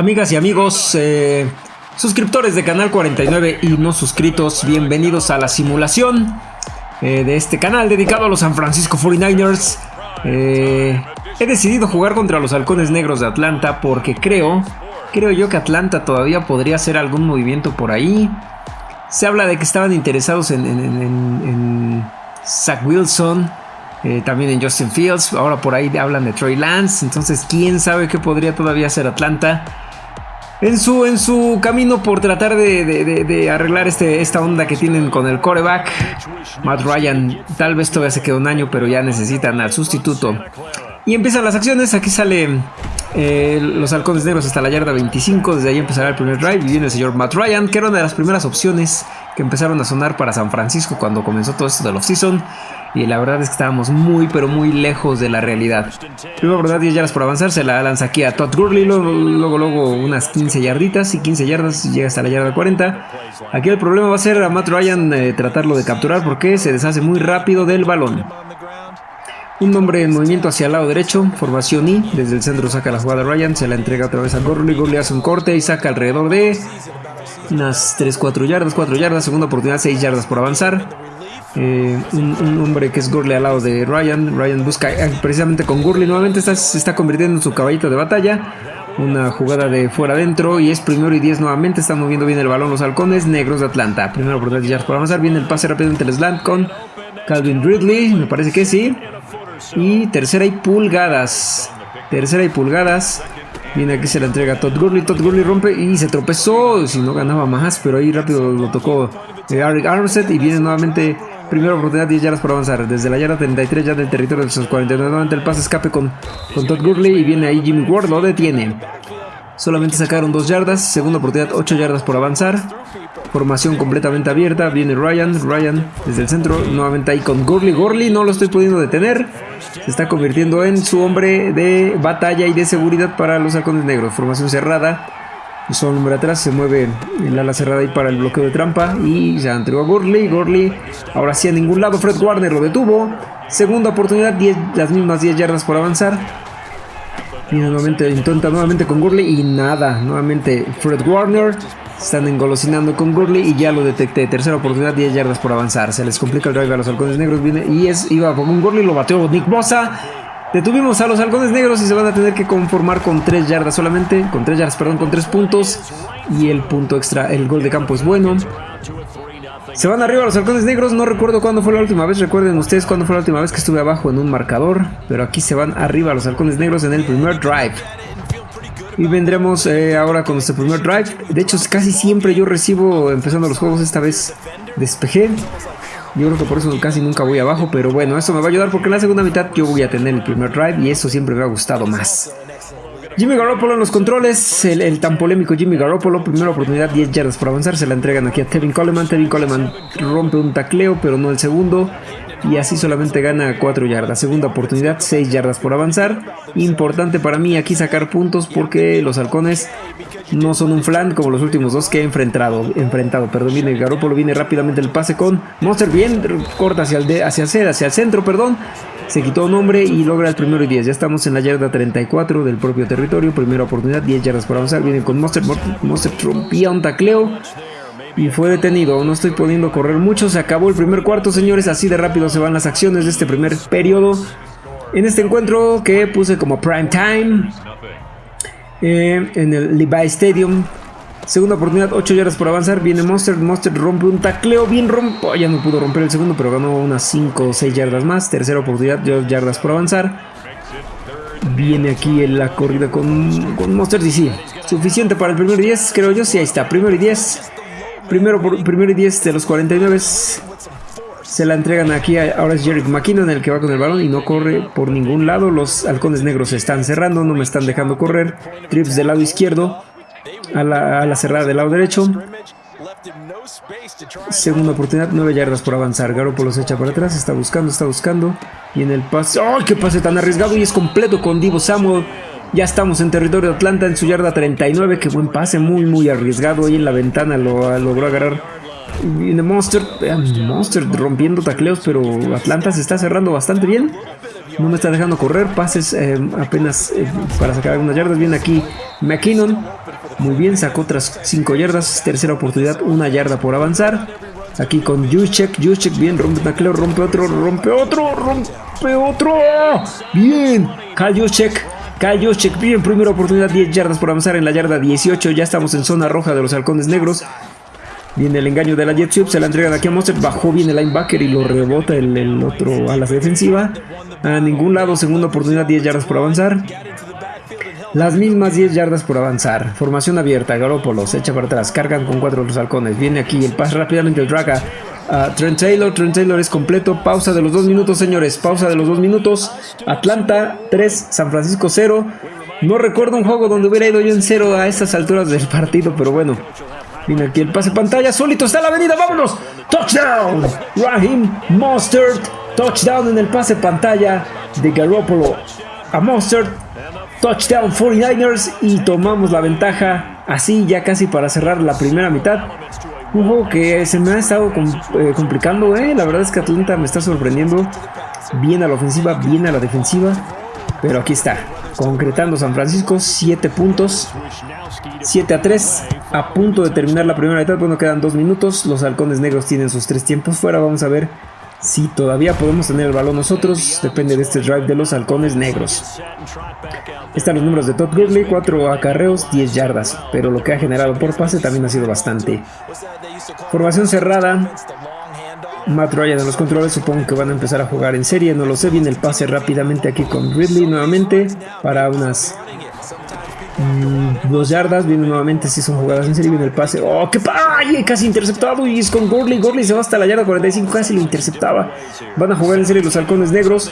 Amigas y amigos, eh, suscriptores de Canal 49 y no suscritos, bienvenidos a la simulación eh, de este canal dedicado a los San Francisco 49ers. Eh, he decidido jugar contra los halcones negros de Atlanta porque creo, creo yo que Atlanta todavía podría hacer algún movimiento por ahí. Se habla de que estaban interesados en, Zach Wilson, también en Justin Fields. Ahora por ahí hablan de Troy Lance. Entonces, quién sabe qué podría todavía hacer Atlanta. En su, en su camino por tratar de, arreglar este, esta onda que tienen con el coreback. Matt Ryan tal vez todavía se queda un año, pero ya necesitan al sustituto. Y empiezan las acciones. Aquí sale eh, los halcones negros hasta la yarda 25. Desde ahí empezará el primer drive. Y viene el señor Matt Ryan, que era una de las primeras opciones que empezaron a sonar para San Francisco cuando comenzó todo esto del offseason y la verdad es que estábamos muy pero muy lejos de la realidad. Primero verdad 10 yardas por avanzar, se la lanza aquí a Todd Gurley, luego, luego, unas 15 yarditas y 15 yardas llega hasta la yarda 40. Aquí el problema va a ser a Matt Ryan eh, tratarlo de capturar porque se deshace muy rápido del balón. Un hombre en movimiento hacia el lado derecho, formación I, desde el centro saca la jugada Ryan, se la entrega otra vez a Gurley, Gurley hace un corte y saca alrededor de unas 3-4 yardas, 4 yardas, segunda oportunidad 6 yardas por avanzar. Eh, un, hombre que es Gurley al lado de Ryan. Ryan busca eh, precisamente con Gurley. Nuevamente se está convirtiendo en su caballito de batalla. Una jugada de fuera adentro y es primero y 10 nuevamente. Están moviendo bien el balón los halcones negros de Atlanta. Primero por yardas por avanzar. Viene el pase rápido entre el slant con Calvin Ridley. Me parece que sí. Y tercera y pulgadas. Tercera y pulgadas. Viene aquí, se la entrega Todd Gurley. Todd Gurley rompe y se tropezó. Si no ganaba más, pero ahí rápido lo tocó Eric Armstead. Y viene nuevamente Primera oportunidad, 10 yardas por avanzar. Desde la yarda 33 ya del territorio de sus 49. Nuevamente el pase escape con, con Todd Gurley y viene ahí Jimmy Ward, lo detiene. Solamente sacaron 2 yardas. Segunda oportunidad, 8 yardas por avanzar. Formación completamente abierta. Viene Ryan. Ryan desde el centro. Nuevamente ahí con Gurley. Gurley no lo estoy pudiendo detener. Se está convirtiendo en su hombre de batalla y de seguridad para los halcones negros. Formación cerrada. Solo hombre atrás se mueve el ala cerrada ahí para el bloqueo de trampa. Y ya entregó a Gurley. Gurley ahora sí a ningún lado. Fred Warner lo detuvo. Segunda oportunidad, 10, las mismas 10 yardas por avanzar. Viene nuevamente, intenta nuevamente con Gurley y nada. Nuevamente Fred Warner. Están engolosinando con Gurley y ya lo detecté. Tercera oportunidad, 10 yardas por avanzar. Se les complica el drive a los halcones negros. Viene y es, iba con un Gurley, lo bateó Nick Bosa. Detuvimos a los halcones negros y se van a tener que conformar con 3 yardas solamente. Con 3 yardas, perdón, con 3 puntos. Y el punto extra, el gol de campo es bueno. Se van arriba los halcones negros. No recuerdo cuándo fue la última vez. Recuerden ustedes cuándo fue la última vez que estuve abajo en un marcador. Pero aquí se van arriba los halcones negros en el primer drive. Y vendremos eh, ahora con nuestro primer drive. De hecho, casi siempre yo recibo empezando los juegos. Esta vez despejé. Yo creo que por eso casi nunca voy abajo, pero bueno, eso me va a ayudar porque en la segunda mitad yo voy a tener el primer drive y eso siempre me ha gustado más. Jimmy Garoppolo en los controles, el, tan polémico Jimmy Garoppolo, primera oportunidad, 10 yardas por avanzar, se la entregan aquí a Tevin Coleman, Tevin Coleman rompe un tacleo, pero no el segundo, y así solamente gana 4 yardas. Segunda oportunidad, 6 yardas por avanzar. Importante para mí aquí sacar puntos porque los halcones no son un flan como los últimos dos que he enfrentado. enfrentado perdón, viene Garópolo, viene rápidamente el pase con Monster, bien corta hacia el, hacia, hacia el centro, perdón. Se quitó un hombre y logra el primero y 10. Ya estamos en la yarda 34 del propio territorio. Primera oportunidad, 10 yardas por avanzar. Viene con Monster. Monster rompía un tacleo y fue detenido. No estoy pudiendo correr mucho. Se acabó el primer cuarto, señores. Así de rápido se van las acciones de este primer periodo. En este encuentro que puse como prime time eh, en el Levi Stadium. Segunda oportunidad, 8 yardas por avanzar. Viene Monster. Monster rompe un tacleo. Bien rompo. Ya no pudo romper el segundo, pero ganó unas 5 o 6 yardas más. Tercera oportunidad, 2 yardas por avanzar. Viene aquí en la corrida con, con Monster. Y sí, suficiente para el primer 10, creo yo. Sí, ahí está. Primero y 10. Primero, primero y 10 de los 49 se la entregan aquí. ahora es Jerry McKinnon el que va con el balón y no corre por ningún lado. Los halcones negros se están cerrando, no me están dejando correr. Trips del lado izquierdo a la, cerrada del lado derecho. Segunda oportunidad, 9 yardas por avanzar. Garoppolo se echa para atrás, está buscando, está buscando. Y en el pase. ¡Oh, qué pase tan arriesgado! Y es completo con Divo Samuel. Ya estamos en territorio de Atlanta en su yarda 39. Qué buen pase, muy muy arriesgado. Ahí en la ventana lo logró agarrar. Viene Monster, Monster rompiendo tacleos, pero Atlanta se está cerrando bastante bien. No me está dejando correr. Pases eh, apenas eh, para sacar algunas yardas. Viene aquí McKinnon. Muy bien, sacó otras 5 yardas. Tercera oportunidad, una yarda por avanzar. Aquí con Juszczyk. Juszczyk, bien, rompe Macleo, rompe otro, rompe otro, rompe otro. Bien, Kyle Juszczyk. Kyle Juszczyk, primera oportunidad, 10 yardas por avanzar en la yarda 18. Ya estamos en zona roja de los halcones negros. Viene el engaño de la jet se la entregan aquí a Monster, bajó bien el linebacker y lo rebota el, otro a la defensiva. A ningún lado, segunda oportunidad, 10 yardas por avanzar. Las mismas 10 yardas por avanzar. Formación abierta, Garópolo se echa para atrás, cargan con cuatro los halcones. Viene aquí el pase rápidamente el drag a Trent Taylor. Trent Taylor es completo. Pausa de los dos minutos, señores. Pausa de los dos minutos. Atlanta 3, San Francisco 0. No recuerdo un juego donde hubiera ido yo en 0 a estas alturas del partido, pero bueno. Viene aquí el pase pantalla, solito está la avenida, vámonos. Touchdown, Raheem Mustard. Touchdown en el pase pantalla de Garoppolo a Mustard. Touchdown 49ers y tomamos la ventaja así ya casi para cerrar la primera mitad. Un que se me ha estado eh, complicando, eh. la verdad es que Atlanta me está sorprendiendo. Bien a la ofensiva, bien a la defensiva. Pero aquí está, concretando San Francisco, 7 puntos. 7 a 3, a punto de terminar la primera etapa, bueno, quedan 2 minutos, los halcones negros tienen sus 3 tiempos fuera, vamos a ver si todavía podemos tener el balón. Nosotros, depende de este drive de los halcones negros. Están los números de Todd Gurley, 4 acarreos, 10 yardas, pero lo que ha generado por pase también ha sido bastante. Formación cerrada, Matt Ryan en los controles, supongo que van a empezar a jugar en serie, no lo sé, viene el pase rápidamente aquí con Ridley nuevamente para unas Mm, dos yardas, viene nuevamente, si son jugadas en serie, viene el pase. ¡Oh, qué ¡Ay! Casi interceptado y es con Gurley. Gurley se va hasta la yarda 45, casi lo interceptaba. Van a jugar en serie los halcones negros.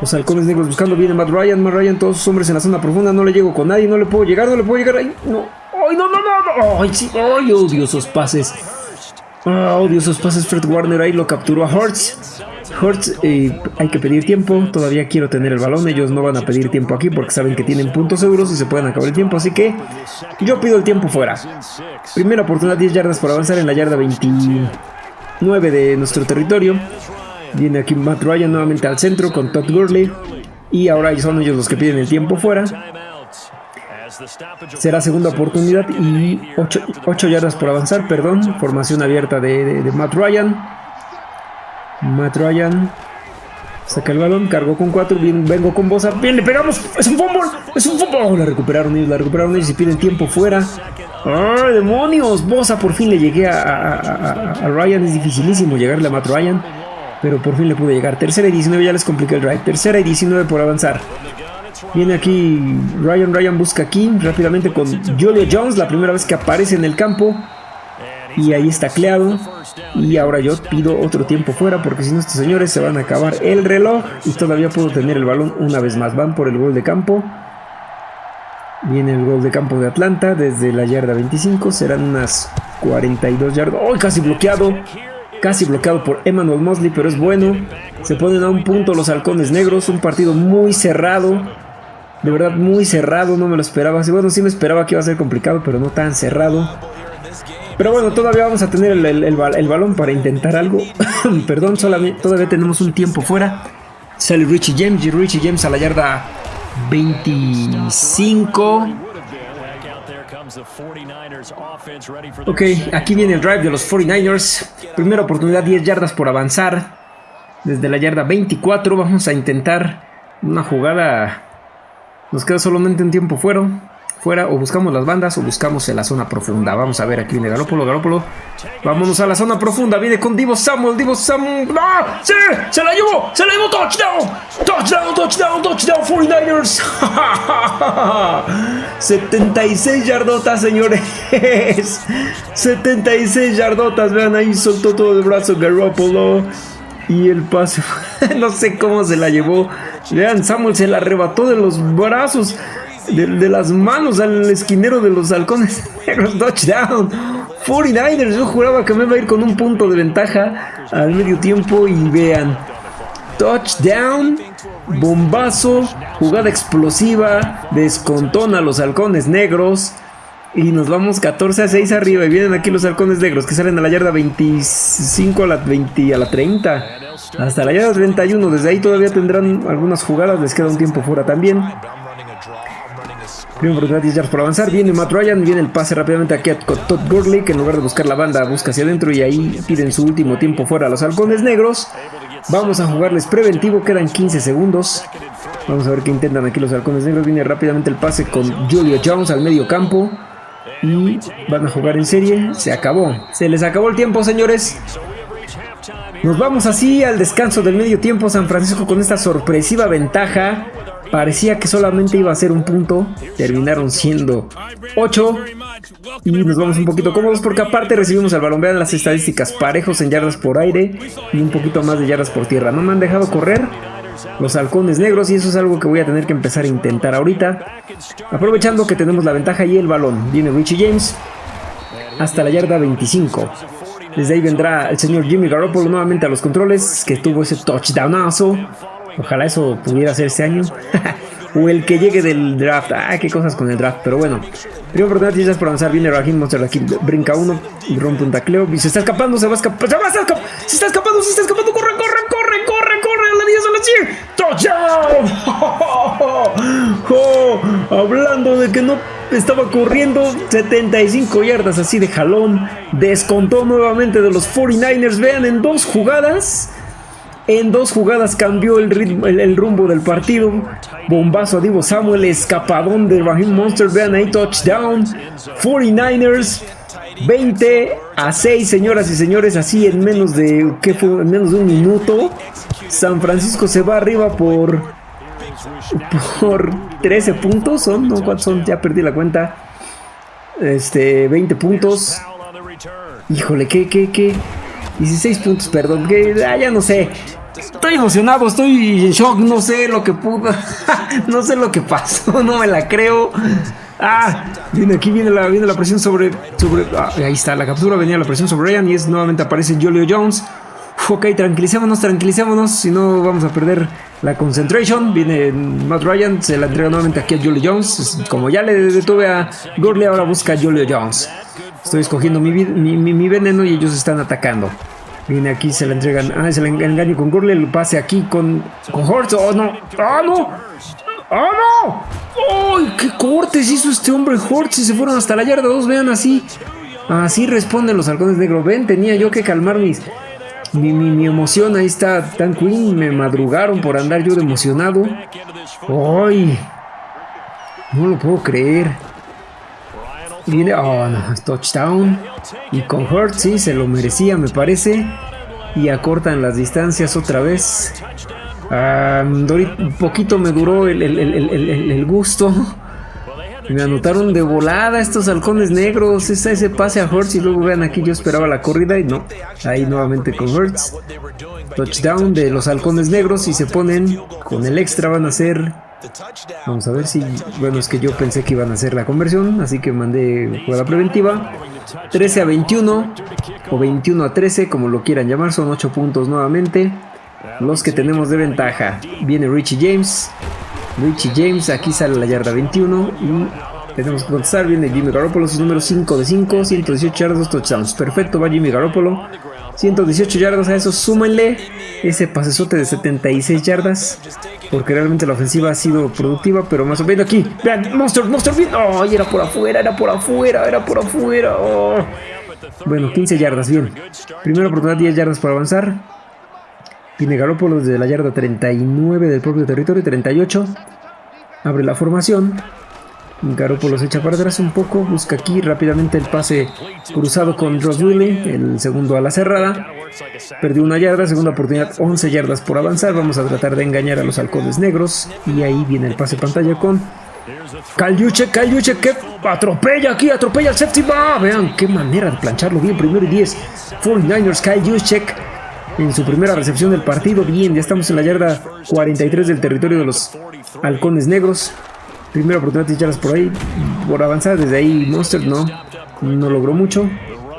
Los halcones negros buscando, viene Matt Ryan. Matt Ryan, todos sus hombres en la zona profunda. No le llego con nadie, no le puedo llegar, no le puedo llegar. ¡Ay, no! ¡Ay, no, no, no! no! ¡Ay, sí! ¡Ay, odio esos pases! ¡Ah, odio esos pases! Fred Warner ahí lo capturó a Hurts. Hurts, hay que pedir tiempo. Todavía quiero tener el balón. Ellos no van a pedir tiempo aquí porque saben que tienen puntos seguros y se pueden acabar el tiempo. Así que yo pido el tiempo fuera. Primera oportunidad, 10 yardas por avanzar en la yarda 29 de nuestro territorio. Viene aquí Matt Ryan nuevamente al centro con Todd Gurley. Y ahora son ellos los que piden el tiempo fuera. Será segunda oportunidad y 8, yardas por avanzar, perdón. Formación abierta de Matt Ryan. Matt saca el balón, cargó con cuatro, vengo con Bosa, bien, le pegamos, es un fútbol, es un fútbol, la recuperaron ellos, la recuperaron ellos y piden tiempo fuera. ¡Ay, demonios! Bosa por fin le llegué a, Ryan, es dificilísimo llegarle a Matt Ryan, pero por fin le pude llegar. Tercera y 19 ya les compliqué el drive, tercera y 19 por avanzar. Viene aquí Ryan, Ryan busca aquí rápidamente con Julio Jones, la primera vez que aparece en el campo. Y ahí está cleado. Y ahora yo pido otro tiempo fuera porque si no estos señores se van a acabar el reloj y todavía puedo tener el balón una vez más. Van por el gol de campo. Viene el gol de campo de Atlanta desde la yarda 25. Serán unas 42 yardas. ¡Oh! Casi bloqueado. Casi bloqueado por Emmanuel Mosley, pero es bueno. Se ponen a un punto los halcones negros. Un partido muy cerrado. De verdad muy cerrado. No me lo esperaba. Bueno, sí me esperaba que iba a ser complicado, pero no tan cerrado. Pero bueno, todavía vamos a tener el, balón para intentar algo. Perdón, todavía tenemos un tiempo fuera. Sale Richie James y Richie James a la yarda 25. Ok, aquí viene el drive de los 49ers. Primera oportunidad, 10 yardas por avanzar. Desde la yarda 24 vamos a intentar una jugada. Nos queda solamente un tiempo fuera fuera o buscamos las bandas o buscamos en la zona profunda. Vamos a ver aquí viene Garópolo, Garópolo. Vámonos a la zona profunda. Viene con Divo Samuel, Divo Samuel. ¡Ah! ¡Sí! ¡Se la llevó! ¡Se la llevó! ¡Touchdown! ¡Touchdown! ¡Touchdown! ¡Touchdown! 49ers. 76 yardotas, señores. 76 yardotas. Vean ahí, soltó todo el brazo Garópolo. Y el pase, no sé cómo se la llevó. Vean, Samuel se la arrebató de los brazos de, las manos al esquinero de los halcones Touchdown. 49ers. Yo juraba que me iba a ir con un punto de ventaja al medio tiempo. Y vean. Touchdown. Bombazo. Jugada explosiva. Descontona los halcones negros. Y nos vamos 14 a 6 arriba. Y vienen aquí los halcones negros que salen a la yarda 25 a la 20 a la 30. Hasta la yarda 31. Desde ahí todavía tendrán algunas jugadas. Les queda un tiempo fuera también. Primero 10 yardas por avanzar. Viene Matt Ryan. Viene el pase rápidamente aquí a Todd Gurley. Que en lugar de buscar la banda busca hacia adentro. Y ahí piden su último tiempo fuera a los halcones negros. Vamos a jugarles preventivo. Quedan 15 segundos. Vamos a ver qué intentan aquí los halcones negros. Viene rápidamente el pase con Julio Jones al medio campo. Y van a jugar en serie. Se acabó. Se les acabó el tiempo, señores. Nos vamos así al descanso del medio tiempo San Francisco con esta sorpresiva ventaja. Parecía que solamente iba a ser un punto. Terminaron siendo 8. Y nos vamos un poquito cómodos porque aparte recibimos al balón. Vean las estadísticas. Parejos en yardas por aire y un poquito más de yardas por tierra. No me han dejado correr los halcones negros y eso es algo que voy a tener que empezar a intentar ahorita. Aprovechando que tenemos la ventaja y el balón. Viene Richie James hasta la yarda 25. Desde ahí vendrá el señor Jimmy Garoppolo nuevamente a los controles, que tuvo ese touchdownazo. Ojalá eso pudiera ser este año. o el que llegue del draft. Ah, qué cosas con el draft. Pero bueno. Primera oportunidad, ya por avanzar. Viene Raheem Monster aquí. Brinca uno. Rompe un tacleo. Y se está escapando. Se va a escapar. Se, va a escapar, se está escapando. Se está escapando. Corre, corre, corre, corre, corre. A la 10, a la 100. ¡Touchdown! Oh, hablando de que no estaba corriendo 75 yardas así de jalón. Descontó nuevamente de los 49ers. Vean, en dos jugadas en dos jugadas cambió el, ritmo, el, rumbo del partido. Bombazo a Divo Samuel, escapadón de Raheem Monster. Vean ahí, touchdown. 49ers. 20 a 6, señoras y señores, así en menos de ¿qué fue? En menos de un minuto. San Francisco se va arriba por por 13 puntos, son, no cuántos son, ya perdí la cuenta. Este, 20 puntos. Híjole, qué qué qué 16 puntos, perdón, que ah, ya no sé. Estoy emocionado, estoy en shock, no sé lo que pudo, no sé lo que pasó, no me la creo. Ah, viene aquí viene la, viene la presión sobre, sobre ah, ahí está la captura, venía la presión sobre Ryan y es nuevamente aparece Julio Jones. ok, tranquilicémonos, tranquilicémonos, si no vamos a perder la concentration. Viene Matt Ryan, se la entrega nuevamente aquí a Julio Jones. Como ya le detuve a Gurley, ahora busca a Julio Jones. Estoy escogiendo mi, mi veneno y ellos están atacando. Viene aquí, se la entregan. Ah, se la engaño con Gurley. El pase aquí con, con Hortz. ¡Oh, no! ¡Ah, no! ¡Ah, no! ¡Ay, qué cortes hizo este hombre Hortz! Y se fueron hasta la yarda 2. Vean así. Así responden los halcones negros. Ven, tenía yo que calmar mis, mi, mi, emoción. Ahí está Tan Queen. Me madrugaron por andar yo de emocionado. ¡Ay! No lo puedo creer. Viene, oh no, touchdown. Y con Hurt sí, se lo merecía, me parece. Y acortan las distancias otra vez. un poquito me duró el, gusto. Me anotaron de volada estos halcones negros. Esa, ese pase a Hurts y luego vean aquí yo esperaba la corrida y no. Ahí nuevamente con Hurts. Touchdown de los halcones negros y se ponen con el extra van a ser Vamos a ver si... Bueno, es que yo pensé que iban a hacer la conversión, así que mandé jugada preventiva. 13 a 21 o 21 a 13, como lo quieran llamar, son 8 puntos nuevamente. Los que tenemos de ventaja. Viene Richie James. Richie James, aquí sale la yarda 21 y tenemos que contestar. Viene Jimmy Garoppolo, su número 5 de 5, 118 yardas, 2 touchdowns. Perfecto, va Jimmy Garoppolo. 118 yardas, a eso súmenle ese pasesote de 76 yardas. Porque realmente la ofensiva ha sido productiva, pero más o menos aquí. Vean, Monster, Monster, bien. Oh, era por afuera, era por afuera, era por afuera. Oh. Bueno, 15 yardas, bien. Primera oportunidad, 10 yardas para avanzar. Tiene Garópolo desde la yarda 39 del propio territorio, 38. Abre la formación. Garoppolo se echa para atrás un poco, busca aquí rápidamente el pase cruzado con Ross Willy, el segundo a la cerrada. Perdió una yarda, segunda oportunidad, 11 yardas por avanzar. Vamos a tratar de engañar a los halcones negros. Y ahí viene el pase pantalla con Kalyuche, Kalyuche que atropella aquí, atropella al séptima. Vean qué manera de plancharlo bien, primero y 10. 49ers, Kalyuchek en su primera recepción del partido. Bien, ya estamos en la yarda 43 del territorio de los halcones negros. Primera oportunidad de echarlas por ahí, por avanzar. Desde ahí Monster no, no logró mucho.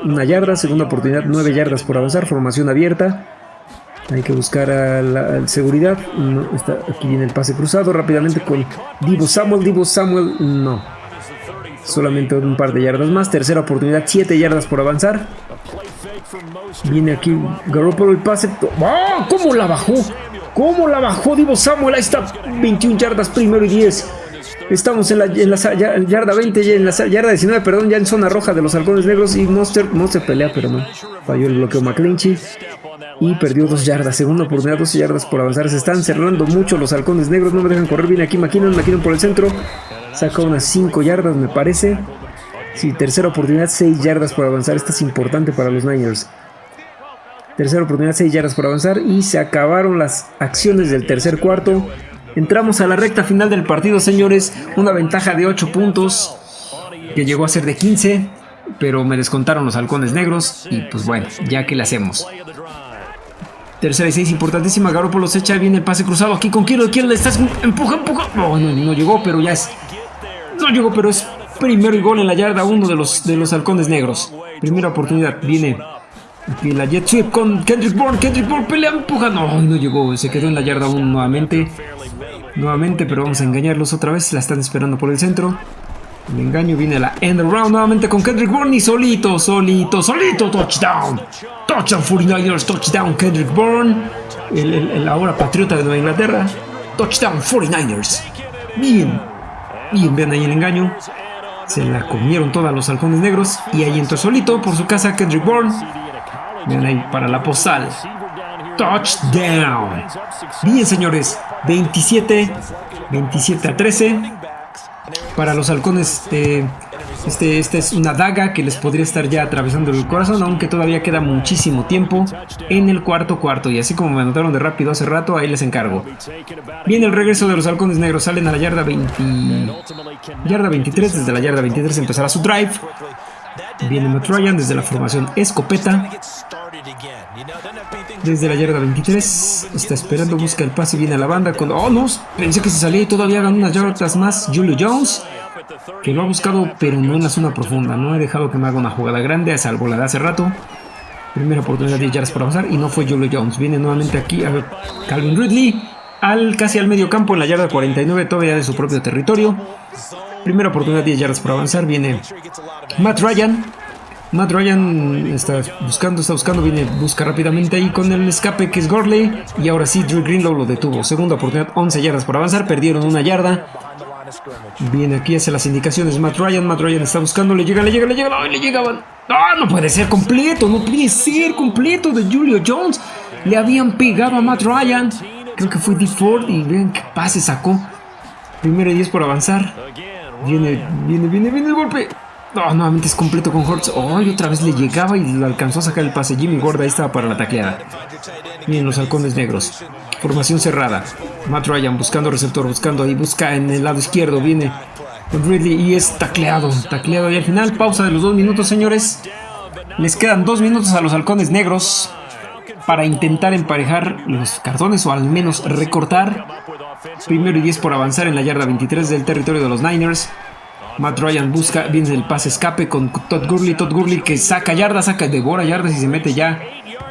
Una yarda, segunda oportunidad, nueve yardas por avanzar. Formación abierta. Hay que buscar a la seguridad. está, aquí viene el pase cruzado rápidamente con Divo Samuel. Divo Samuel, no. Solamente un par de yardas más. Tercera oportunidad, siete yardas por avanzar. Viene aquí Garoppolo el pase. ¡Ah! ¿Cómo la bajó? ¿Cómo la bajó Divo Samuel? Ahí está, 21 yardas, primero y 10. Estamos en la, yarda 20, en la yarda 19, perdón, ya en zona roja de los halcones negros. Y Monster, Monster pelea, pero no. Falló el bloqueo McClinchy. Y perdió dos yardas. Segunda oportunidad, 12 yardas por avanzar. Se están cerrando mucho los halcones negros. No me dejan correr. Viene aquí McKinnon, McKinnon por el centro. Saca unas 5 yardas, me parece. Sí, tercera oportunidad, 6 yardas por avanzar. Esta es importante para los Niners. Tercera oportunidad, 6 yardas por avanzar. Y se acabaron las acciones del tercer cuarto. Entramos a la recta final del partido, señores. Una ventaja de 8 puntos. Que llegó a ser de 15. Pero me descontaron los halcones negros. Y pues bueno, ya que le hacemos. Tercera y 6, importantísima. Garoppolo se echa bien el pase cruzado aquí con Kiro. Kiro le estás empuja, empuja. No, no, no llegó, pero ya es. No llegó, pero es primero el gol en la yarda 1 de los, de los halcones negros. Primera oportunidad. Viene Aquí la jet sweep con Kendrick Bourne. Kendrick Bourne pelea, empuja. No, no llegó. Se quedó en la yarda 1 nuevamente. Nuevamente, pero vamos a engañarlos otra vez. La están esperando por el centro. El engaño viene a la end round nuevamente con Kendrick Bourne y solito, solito, solito. Touchdown. Touchdown 49ers. Touchdown Kendrick Bourne. El, ahora patriota de Nueva Inglaterra. Touchdown 49ers. Bien. Bien, vean ahí el engaño. Se la comieron todos los halcones negros. Y ahí entró solito por su casa Kendrick Bourne. Vean ahí para la postal. Touchdown. Bien, señores. 27, 27 a 13. Para los halcones, este, este, esta es una daga que les podría estar ya atravesando el corazón, aunque todavía queda muchísimo tiempo en el cuarto cuarto. Y así como me anotaron de rápido hace rato, ahí les encargo. Viene el regreso de los halcones negros, salen a la yarda 20, yarda 23, desde la yarda 23 empezará su drive. Viene Matt Ryan desde la formación escopeta. Desde la yarda 23. Está esperando, busca el pase, viene a la banda. Con, oh, no, pensé que se salía y todavía hagan unas yardas más. Julio Jones. Que lo ha buscado, pero no en la zona profunda. No he dejado que me haga una jugada grande, salvo la de hace rato. Primera oportunidad de yardas por avanzar y no fue Julio Jones. Viene nuevamente aquí a Calvin Ridley. Al, casi al medio campo en la yarda 49, todavía de su propio territorio. Primera oportunidad, 10 yardas por avanzar. Viene Matt Ryan. Matt Ryan está buscando, está buscando, viene, busca rápidamente ahí con el escape que es Gorley. Y ahora sí, Drew Greenlow lo detuvo. Segunda oportunidad, 11 yardas por avanzar. Perdieron una yarda. Viene aquí, hace las indicaciones Matt Ryan. Matt Ryan está buscando, le llega, le llega, le llega. ¡Ay, le llegaban! ¡Ah, no puede ser completo! No puede ser completo de Julio Jones. Le habían pegado a Matt Ryan. Creo que fue D. Ford y vean qué pase sacó. Primero y 10 por avanzar. Viene, viene, viene, viene el golpe. No, nuevamente es completo con Hortz. Oh, otra vez le llegaba y lo alcanzó a sacar el pase. Jimmy Gorda ahí estaba para la tacleada. Vienen los halcones negros. Formación cerrada. Matt Ryan buscando receptor, buscando ahí, busca en el lado izquierdo. Viene Ridley y es tacleado. Tacleado y al final, pausa de los dos minutos, señores. Les quedan dos minutos a los halcones negros para intentar emparejar los cartones o al menos recortar Primero y 10 por avanzar en la yarda 23 del territorio de los Niners. Matt Ryan busca, viene el pase escape con Todd Gurley. Todd Gurley que saca yardas, saca, devora yardas y se mete ya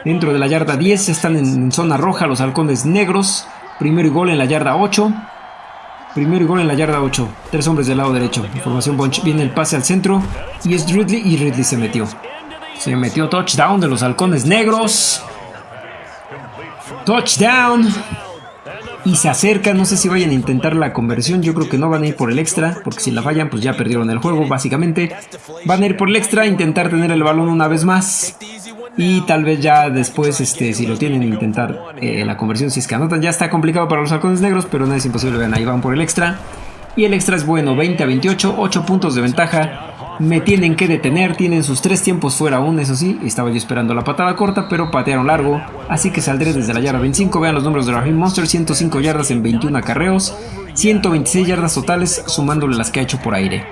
dentro de la yarda 10. Están en, zona roja los halcones negros. Primero y gol en la yarda 8. Primero y gol en la yarda 8. Tres hombres del lado derecho. Información bunch. Viene el pase al centro. Y es Ridley. Y Ridley se metió. Se metió touchdown de los halcones negros. Touchdown y se acercan, no sé si vayan a intentar la conversión, yo creo que no van a ir por el extra, porque si la fallan pues ya perdieron el juego básicamente. Van a ir por el extra, intentar tener el balón una vez más y tal vez ya después, este, si lo tienen, intentar eh, la conversión si es que anotan. Ya está complicado para los halcones negros, pero no es imposible, vean, ahí van por el extra. Y el extra es bueno, 20 a 28, 8 puntos de ventaja. Me tienen que detener, tienen sus tres tiempos fuera aún, eso sí. Estaba yo esperando la patada corta, pero patearon largo. Así que saldré desde la yarda 25. Vean los números de Raheem Monster, 105 yardas en 21 acarreos. 126 yardas totales, sumándole las que ha hecho por aire.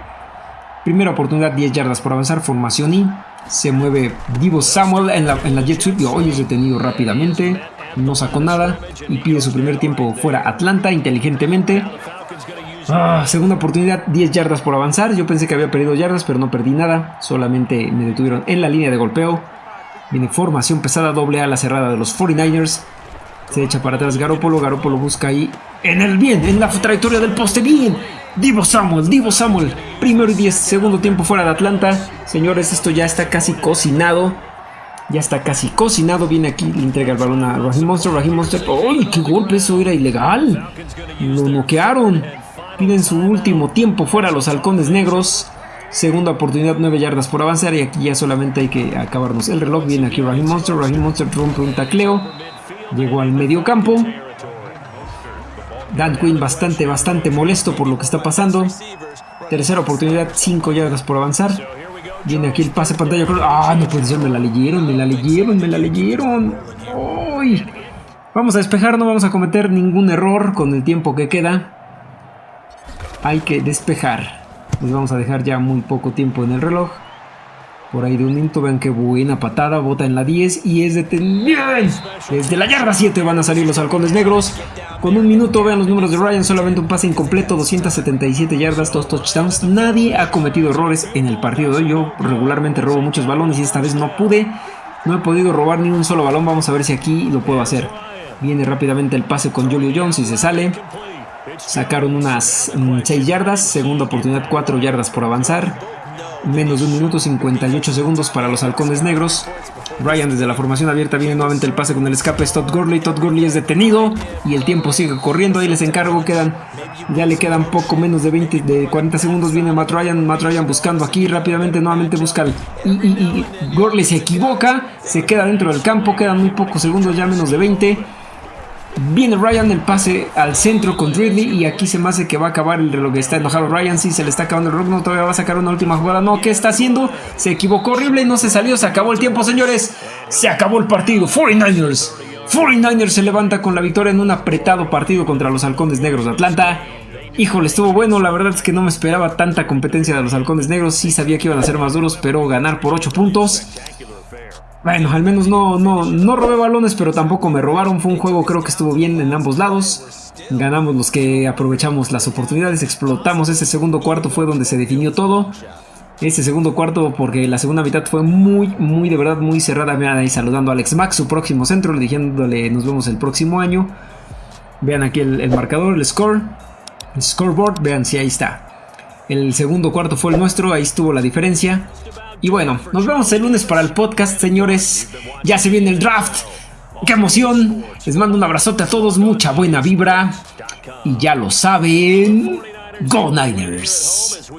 Primera oportunidad, 10 yardas por avanzar, formación y Se mueve Divo Samuel en la, en la jet sweep hoy es detenido rápidamente. No sacó nada y pide su primer tiempo fuera Atlanta inteligentemente. Ah, segunda oportunidad, 10 yardas por avanzar. Yo pensé que había perdido yardas, pero no perdí nada. Solamente me detuvieron en la línea de golpeo. Viene formación pesada, doble a la cerrada de los 49ers. Se echa para atrás Garópolo. Garópolo busca ahí en el bien, en la trayectoria del poste. Bien. Divo Samuel, Divo Samuel. Primero y 10, segundo tiempo fuera de Atlanta. Señores, esto ya está casi cocinado. Ya está casi cocinado. Viene aquí, le entrega el balón a Raheem Monster. Raheem Monster. ¡Ay, qué golpe! Eso era ilegal. Lo noquearon. Piden su último tiempo fuera los halcones negros. Segunda oportunidad, 9 yardas por avanzar. Y aquí ya solamente hay que acabarnos el reloj. Viene aquí Raheem Monster. Raheem Monster rompe un tacleo. Llegó al medio campo. Dan Quinn bastante, bastante molesto por lo que está pasando. Tercera oportunidad, 5 yardas por avanzar. Viene aquí el pase pantalla. Ah, no puede ser, me la leyeron, me la leyeron, me la leyeron. ¡Uy! Vamos a despejar, no vamos a cometer ningún error con el tiempo que queda. Hay que despejar. Nos vamos a dejar ya muy poco tiempo en el reloj. Por ahí de un minuto, vean qué buena patada, bota en la 10 y es detenido. Desde la yarda 7 van a salir los halcones negros. Con un minuto, vean los números de Ryan, solamente un pase incompleto, 277 yardas, dos touchdowns. Nadie ha cometido errores en el partido de hoy. Yo regularmente robo muchos balones y esta vez no pude. No he podido robar ni un solo balón. Vamos a ver si aquí lo puedo hacer. Viene rápidamente el pase con Julio Jones y se sale. Sacaron unas 6 yardas. Segunda oportunidad, 4 yardas por avanzar menos de un minuto 58 segundos para los halcones negros. Ryan desde la formación abierta viene nuevamente el pase con el escape es Todd Gurley. Todd Gurley es detenido y el tiempo sigue corriendo. Ahí les encargo, quedan ya le quedan poco menos de 20 de 40 segundos. Viene Matt Ryan, Matt Ryan buscando aquí rápidamente nuevamente busca el, y Gurley se equivoca, se queda dentro del campo, quedan muy pocos segundos, ya menos de 20. Viene Ryan el pase al centro con Ridley y aquí se me hace que va a acabar el reloj. Está enojado Ryan, sí, se le está acabando el reloj, no, todavía va a sacar una última jugada. No, ¿qué está haciendo? Se equivocó horrible no se salió, se acabó el tiempo, señores. Se acabó el partido, 49ers. 49ers se levanta con la victoria en un apretado partido contra los halcones negros de Atlanta. Híjole, estuvo bueno, la verdad es que no me esperaba tanta competencia de los halcones negros, sí sabía que iban a ser más duros, pero ganar por 8 puntos bueno, al menos no, no, no robé balones, pero tampoco me robaron. Fue un juego creo que estuvo bien en ambos lados. Ganamos los que aprovechamos las oportunidades, explotamos ese segundo cuarto, fue donde se definió todo. Ese segundo cuarto, porque la segunda mitad fue muy, muy, de verdad, muy cerrada. Vean ahí saludando a Alex Max, su próximo centro, le diciéndole nos vemos el próximo año. Vean aquí el marcador, el score, el scoreboard, vean si ahí está. El segundo cuarto fue el nuestro, ahí estuvo la diferencia. Y bueno, nos vemos el lunes para el podcast, señores. Ya se viene el draft. ¡Qué emoción! Les mando un abrazote a todos, mucha buena vibra. Y ya lo saben, Go Niners.